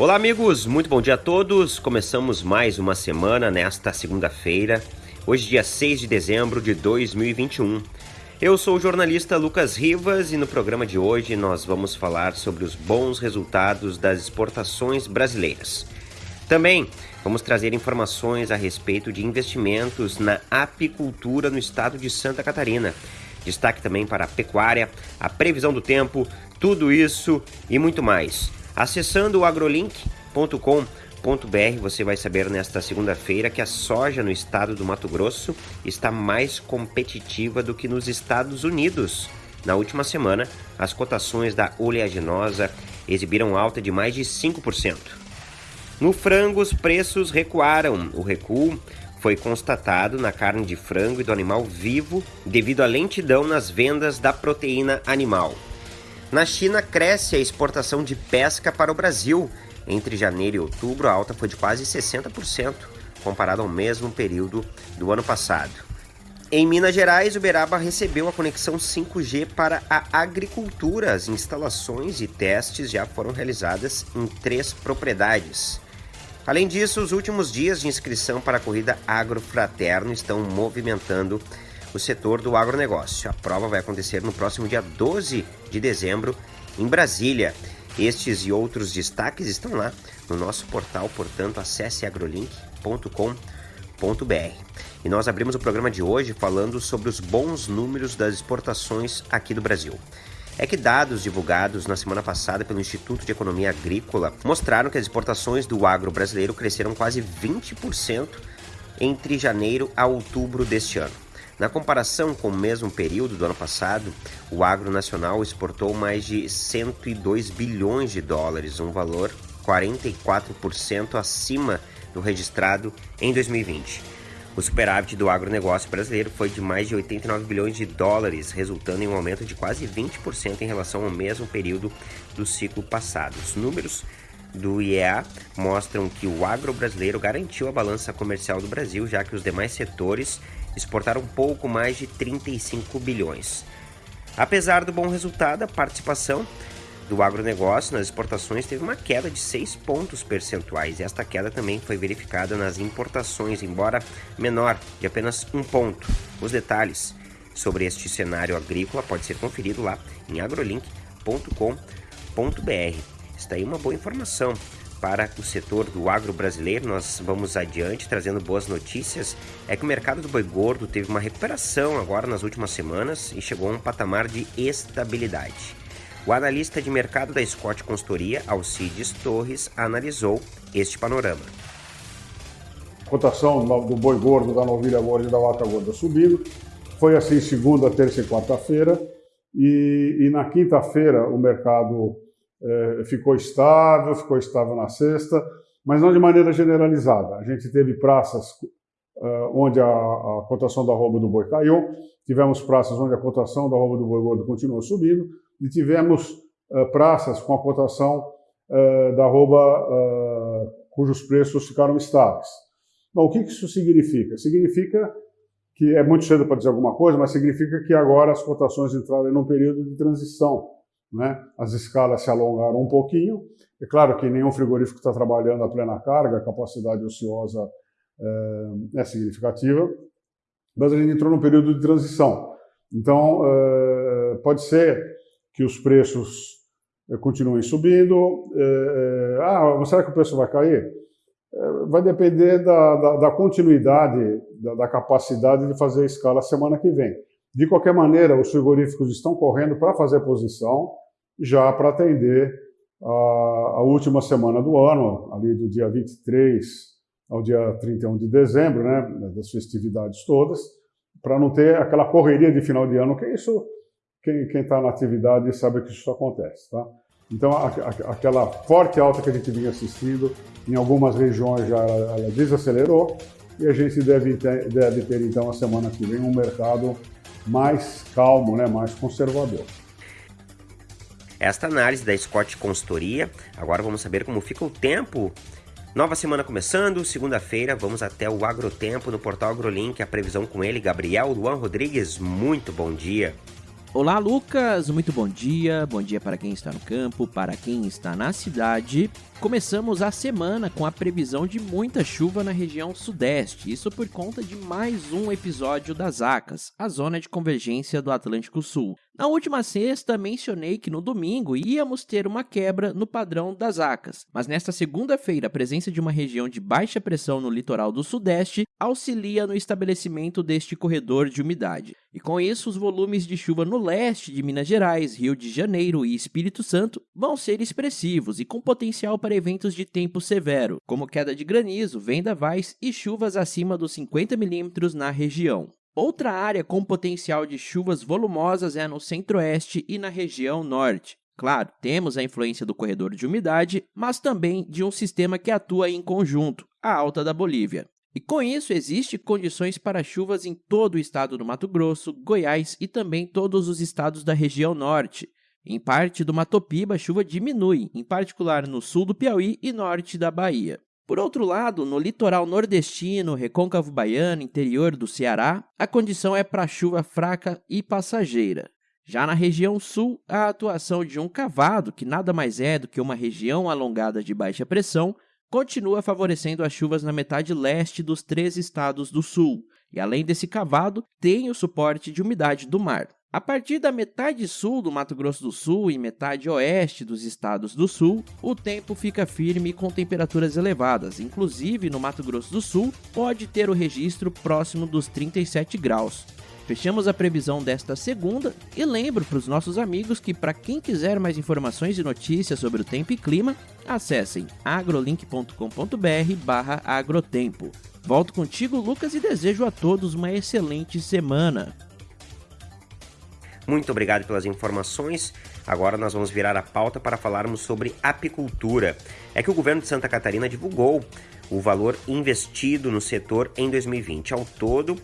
Olá, amigos, muito bom dia a todos. Começamos mais uma semana nesta segunda-feira, hoje, dia 6 de dezembro de 2021. Eu sou o jornalista Lucas Rivas e no programa de hoje nós vamos falar sobre os bons resultados das exportações brasileiras. Também vamos trazer informações a respeito de investimentos na apicultura no estado de Santa Catarina. Destaque também para a pecuária, a previsão do tempo, tudo isso e muito mais. Acessando o agrolink.com.br, você vai saber nesta segunda-feira que a soja no estado do Mato Grosso está mais competitiva do que nos Estados Unidos. Na última semana, as cotações da oleaginosa exibiram alta de mais de 5%. No frango, os preços recuaram. O recuo foi constatado na carne de frango e do animal vivo devido à lentidão nas vendas da proteína animal. Na China, cresce a exportação de pesca para o Brasil. Entre janeiro e outubro, a alta foi de quase 60%, comparado ao mesmo período do ano passado. Em Minas Gerais, Uberaba recebeu a conexão 5G para a agricultura. As instalações e testes já foram realizadas em três propriedades. Além disso, os últimos dias de inscrição para a corrida Agrofraterno estão movimentando o setor do agronegócio. A prova vai acontecer no próximo dia 12 de dezembro em Brasília. Estes e outros destaques estão lá no nosso portal, portanto, acesse agrolink.com.br. E nós abrimos o programa de hoje falando sobre os bons números das exportações aqui do Brasil. É que dados divulgados na semana passada pelo Instituto de Economia Agrícola mostraram que as exportações do agro brasileiro cresceram quase 20% entre janeiro a outubro deste ano. Na comparação com o mesmo período do ano passado, o agro nacional exportou mais de 102 bilhões de dólares, um valor 44% acima do registrado em 2020. O superávit do agronegócio brasileiro foi de mais de 89 bilhões de dólares, resultando em um aumento de quase 20% em relação ao mesmo período do ciclo passado. Os números do IEA mostram que o agro brasileiro garantiu a balança comercial do Brasil, já que os demais setores exportaram pouco mais de 35 bilhões. Apesar do bom resultado, a participação do agronegócio nas exportações teve uma queda de 6 pontos percentuais. Esta queda também foi verificada nas importações, embora menor, de apenas um ponto. Os detalhes sobre este cenário agrícola pode ser conferido lá em agrolink.com.br. Está aí uma boa informação para o setor do agro brasileiro. Nós vamos adiante trazendo boas notícias. É que o mercado do boi gordo teve uma recuperação agora nas últimas semanas e chegou a um patamar de estabilidade. O analista de mercado da Scott Consultoria, Alcides Torres, analisou este panorama. A cotação do boi gordo, da novilha gorda e da vaca gorda subindo. Foi assim segunda, terça e quarta-feira. E, e na quinta-feira o mercado é, ficou estável, ficou estável na sexta, mas não de maneira generalizada. A gente teve praças uh, onde a, a, cotação da roupa do boi caiu, tivemos praças onde a cotação da roupa do boi gordo continuou subindo, e tivemos uh, praças com a cotação uh, da roupa cujos preços ficaram estáveis. Bom, o que isso significa? Significa que é muito cedo para dizer alguma coisa, mas significa que agora as cotações entraram em um período de transição né? As escalas se alongaram um pouquinho. É claro que nenhum frigorífico está trabalhando a plena carga, a capacidade ociosa é, é significativa, mas a gente entrou num período de transição. Então, é, pode ser que os preços é, continuem subindo. É, ah, será que o preço vai cair? vai depender da, da, da continuidade, da, da, capacidade de fazer a escala semana que vem. De qualquer maneira, os frigoríficos estão correndo para fazer posição, já para atender a, a, última semana do ano, ali do dia 23 ao dia 31 de dezembro, né, das festividades todas, para não ter aquela correria de final de ano, que isso, quem está na atividade sabe que isso acontece. Tá? Então, a, a, aquela forte alta que a gente vinha assistindo, em algumas regiões já ela, ela desacelerou, e a gente deve ter, deve ter, então, a semana que vem, um mercado mais calmo, né, mais conservador. Esta análise da Scott Consultoria. Agora vamos saber como fica o tempo. Nova semana começando, segunda-feira, vamos até o Agrotempo no portal AgroLink, a previsão com ele, Gabriel Luan Rodrigues. Muito bom dia. Olá, Lucas! Muito bom dia. Bom dia para quem está no campo, para quem está na cidade. Começamos a semana com a previsão de muita chuva na região sudeste, isso por conta de mais um episódio das ACAS, a zona de convergência do Atlântico Sul. Na última sexta, mencionei que no domingo íamos ter uma quebra no padrão das ACAS, mas nesta segunda-feira, a presença de uma região de baixa pressão no litoral do Sudeste auxilia no estabelecimento deste corredor de umidade. E com isso, os volumes de chuva no leste de Minas Gerais, Rio de Janeiro e Espírito Santo vão ser expressivos e com potencial para eventos de tempo severo, como queda de granizo, vendavais e chuvas acima dos 50 milímetros na região. Outra área com potencial de chuvas volumosas é no centro-oeste e na região norte. Claro, temos a influência do corredor de umidade, mas também de um sistema que atua em conjunto, a alta da Bolívia. E com isso, existem condições para chuvas em todo o estado do Mato Grosso, Goiás e também todos os estados da região norte. Em parte do Mato Piba, a chuva diminui, em particular no sul do Piauí e norte da Bahia. Por outro lado, no litoral nordestino, recôncavo baiano, interior do Ceará, a condição é para chuva fraca e passageira. Já na região sul, a atuação de um cavado, que nada mais é do que uma região alongada de baixa pressão, continua favorecendo as chuvas na metade leste dos três estados do sul. E além desse cavado, tem o suporte de umidade do mar. A partir da metade sul do Mato Grosso do Sul e metade oeste dos estados do sul, o tempo fica firme com temperaturas elevadas, inclusive no Mato Grosso do Sul pode ter o registro próximo dos 37 graus. Fechamos a previsão desta segunda e lembro para os nossos amigos que para quem quiser mais informações e notícias sobre o tempo e clima, acessem agrolink.com.br/agrotempo. Volto contigo, Lucas, e desejo a todos uma excelente semana. Muito obrigado pelas informações. Agora nós vamos virar a pauta para falarmos sobre apicultura. É que o governo de Santa Catarina divulgou o valor investido no setor em 2020. Ao todo,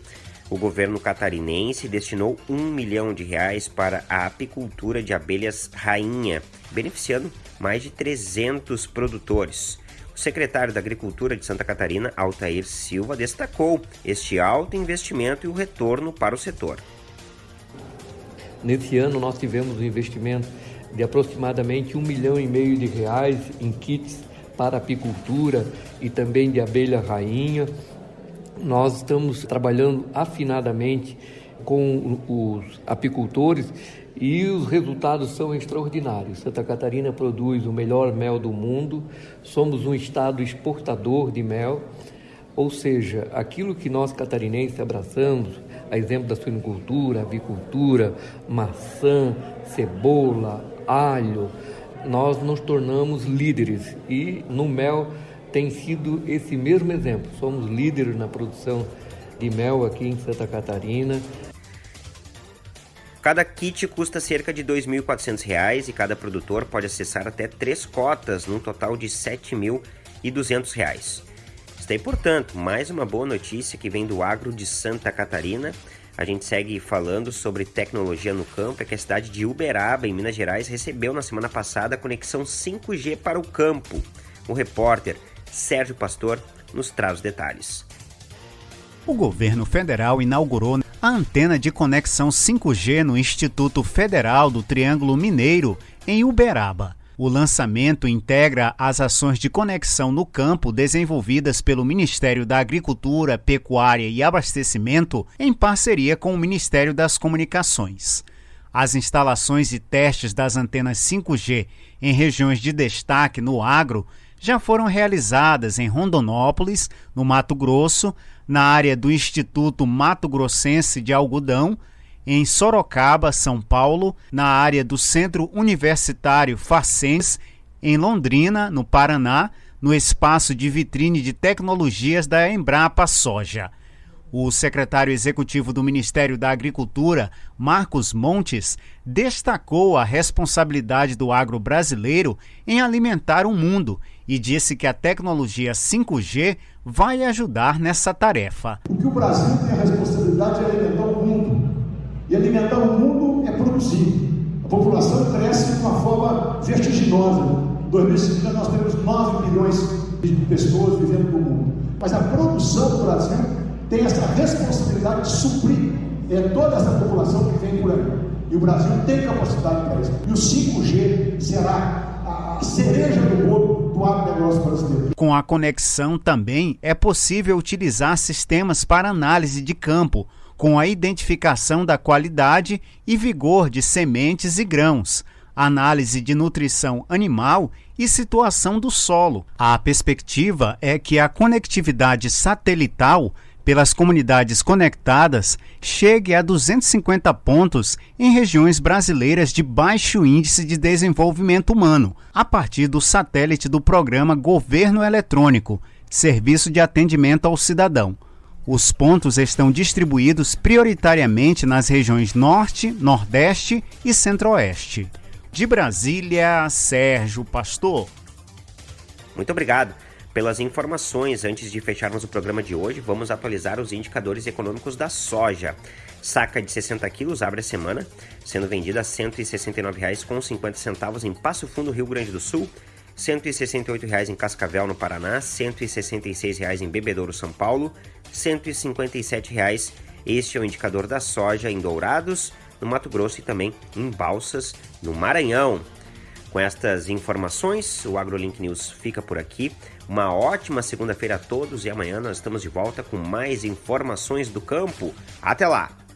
o governo catarinense destinou um milhão de reais para a apicultura de abelhas rainha, beneficiando mais de 300 produtores. O secretário da Agricultura de Santa Catarina, Altair Silva, destacou este alto investimento e o retorno para o setor. Nesse ano nós tivemos um investimento de aproximadamente um milhão e meio de reais em kits para apicultura e também de abelha rainha. Nós estamos trabalhando afinadamente com os apicultores e os resultados são extraordinários. Santa Catarina produz o melhor mel do mundo, somos um estado exportador de mel, ou seja, aquilo que nós catarinenses abraçamos, a exemplo da suinocultura, avicultura, maçã, cebola, alho, nós nos tornamos líderes e no mel tem sido esse mesmo exemplo. Somos líderes na produção de mel aqui em Santa Catarina. Cada kit custa cerca de R$ 2.400 e cada produtor pode acessar até três cotas, num total de R$ 7.200. Aí, portanto, mais uma boa notícia que vem do agro de Santa Catarina. A gente segue falando sobre tecnologia no campo, é que a cidade de Uberaba, em Minas Gerais, recebeu na semana passada a conexão 5G para o campo. O repórter Sérgio Pastor nos traz os detalhes. O governo federal inaugurou a antena de conexão 5G no Instituto Federal do Triângulo Mineiro, em Uberaba. O lançamento integra as ações de conexão no campo desenvolvidas pelo Ministério da Agricultura, Pecuária e Abastecimento em parceria com o Ministério das Comunicações. As instalações e testes das antenas 5G em regiões de destaque no agro já foram realizadas em Rondonópolis, no Mato Grosso, na área do Instituto Mato Grossense de Algodão, em Sorocaba, São Paulo, na área do Centro Universitário Facens, em Londrina, no Paraná, no espaço de vitrine de tecnologias da Embrapa Soja. O secretário executivo do Ministério da Agricultura, Marcos Montes, destacou a responsabilidade do agro brasileiro em alimentar o mundo e disse que a tecnologia 5G vai ajudar nessa tarefa. O que o Brasil tem a responsabilidade é alimentar o mundo. E alimentar o mundo é produzir. A população cresce de uma forma vertiginosa. Em 2050 nós temos 9 milhões de pessoas vivendo no mundo. Mas a produção do Brasil tem essa responsabilidade de suprir é, toda essa população que vem por aí. E o Brasil tem capacidade para isso. E o 5G será a cereja do bolo do agronegócio brasileiro. Com a conexão também é possível utilizar sistemas para análise de campo, com a identificação da qualidade e vigor de sementes e grãos, análise de nutrição animal e situação do solo. A perspectiva é que a conectividade satelital pelas comunidades conectadas chegue a 250 pontos em regiões brasileiras de baixo índice de desenvolvimento humano, a partir do satélite do programa Governo Eletrônico, Serviço de Atendimento ao Cidadão. Os pontos estão distribuídos prioritariamente nas regiões Norte, Nordeste e Centro-Oeste. De Brasília, Sérgio Pastor. Muito obrigado pelas informações. Antes de fecharmos o programa de hoje, vamos atualizar os indicadores econômicos da soja. Saca de 60 quilos abre a semana, sendo vendida a R$ 169,50 em Passo Fundo, Rio Grande do Sul, R$ 168,00 em Cascavel, no Paraná, R$ 166,00 em Bebedouro, São Paulo, R$ 157,00. Este é o indicador da soja em Dourados, no Mato Grosso e também em Balsas, no Maranhão. Com estas informações, o AgroLink News fica por aqui. Uma ótima segunda-feira a todos e amanhã nós estamos de volta com mais informações do campo. Até lá!